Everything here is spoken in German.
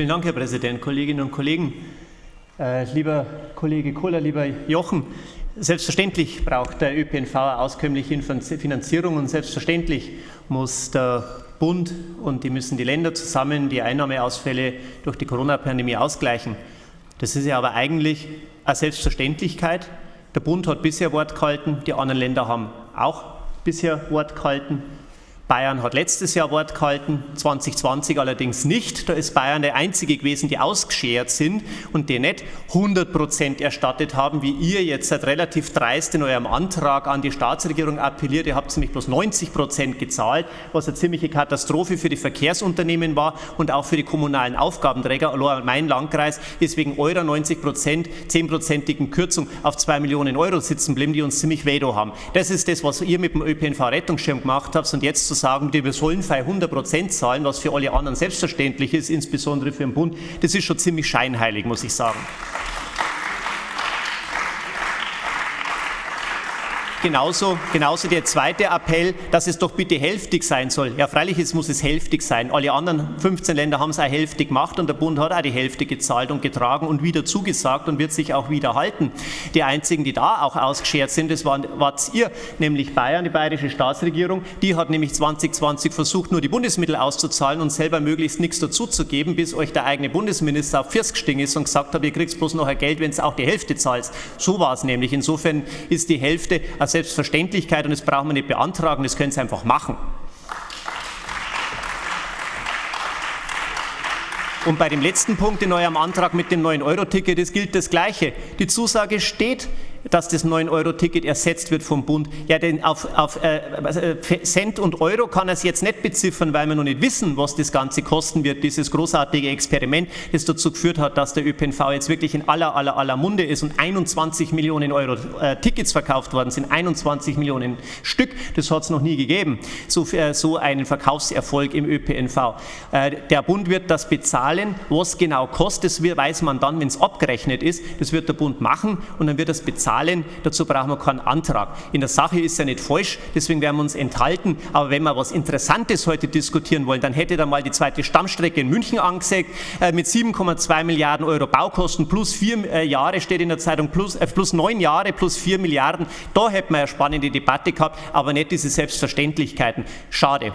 Vielen Dank, Herr Präsident, Kolleginnen und Kollegen. Äh, lieber Kollege Kohler, lieber Jochen, selbstverständlich braucht der ÖPNV auskömmliche Finanzierung und selbstverständlich muss der Bund und die müssen die Länder zusammen die Einnahmeausfälle durch die Corona-Pandemie ausgleichen. Das ist ja aber eigentlich eine Selbstverständlichkeit. Der Bund hat bisher Wort gehalten, die anderen Länder haben auch bisher Wort gehalten. Bayern hat letztes Jahr Wort gehalten, 2020 allerdings nicht. Da ist Bayern der einzige gewesen, die ausgeschert sind und die nicht 100 Prozent erstattet haben, wie ihr jetzt seit relativ dreist in eurem Antrag an die Staatsregierung appelliert. Ihr habt nämlich bloß 90 Prozent gezahlt, was eine ziemliche Katastrophe für die Verkehrsunternehmen war und auch für die kommunalen Aufgabenträger. Mein Landkreis ist wegen eurer 90 Prozent, 10-prozentigen Kürzung auf 2 Millionen Euro sitzen geblieben, die uns ziemlich weh haben. Das ist das, was ihr mit dem ÖPNV-Rettungsschirm gemacht habt und jetzt zu sagen, wir sollen für 100 Prozent zahlen, was für alle anderen selbstverständlich ist, insbesondere für den Bund, das ist schon ziemlich scheinheilig, muss ich sagen. Genauso, genauso der zweite Appell, dass es doch bitte hälftig sein soll. Ja, freilich es muss es hälftig sein. Alle anderen 15 Länder haben es auch hälftig gemacht und der Bund hat auch die Hälfte gezahlt und getragen und wieder zugesagt und wird sich auch wieder halten. Die einzigen, die da auch ausgeschert sind, das waren, wart ihr, nämlich Bayern, die bayerische Staatsregierung. Die hat nämlich 2020 versucht, nur die Bundesmittel auszuzahlen und selber möglichst nichts dazuzugeben, bis euch der eigene Bundesminister auf First gestiegen ist und gesagt hat, ihr kriegt bloß noch ein Geld, wenn es auch die Hälfte zahlt. So war es nämlich. Insofern ist die Hälfte, also Selbstverständlichkeit und das brauchen wir nicht beantragen, das können Sie einfach machen. Und bei dem letzten Punkt in eurem Antrag mit dem 9-Euro-Ticket, gilt das Gleiche. Die Zusage steht, dass das 9-Euro-Ticket ersetzt wird vom Bund. Ja, denn auf, auf äh, äh, Cent und Euro kann er es jetzt nicht beziffern, weil wir noch nicht wissen, was das Ganze kosten wird, dieses großartige Experiment, das dazu geführt hat, dass der ÖPNV jetzt wirklich in aller, aller, aller Munde ist und 21 Millionen Euro äh, Tickets verkauft worden sind, 21 Millionen Stück, das hat es noch nie gegeben, so, äh, so einen Verkaufserfolg im ÖPNV. Äh, der Bund wird das bezahlen, was genau kostet, das weiß man dann, wenn es abgerechnet ist, das wird der Bund machen und dann wird das bezahlen zahlen. Dazu brauchen wir keinen Antrag. In der Sache ist ja nicht falsch, deswegen werden wir uns enthalten. Aber wenn wir was Interessantes heute diskutieren wollen, dann hätte da mal die zweite Stammstrecke in München angesagt äh, mit 7,2 Milliarden Euro Baukosten plus vier äh, Jahre steht in der Zeitung plus, äh, plus neun Jahre plus vier Milliarden. Da hätten wir eine spannende Debatte gehabt, aber nicht diese Selbstverständlichkeiten. Schade.